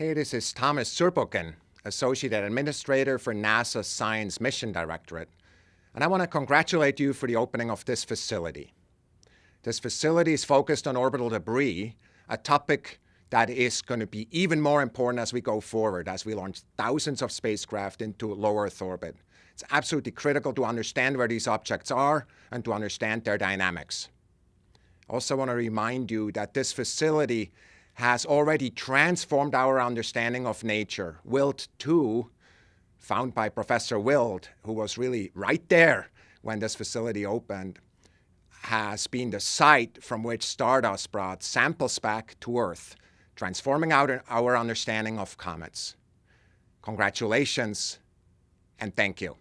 Hey, this is Thomas Zurbuchen, Associate Administrator for NASA's Science Mission Directorate, and I want to congratulate you for the opening of this facility. This facility is focused on orbital debris, a topic that is going to be even more important as we go forward, as we launch thousands of spacecraft into low Earth orbit. It's absolutely critical to understand where these objects are and to understand their dynamics. I also want to remind you that this facility has already transformed our understanding of nature. WILD 2, found by Professor Wild, who was really right there when this facility opened, has been the site from which Stardust brought samples back to Earth, transforming our, our understanding of comets. Congratulations, and thank you.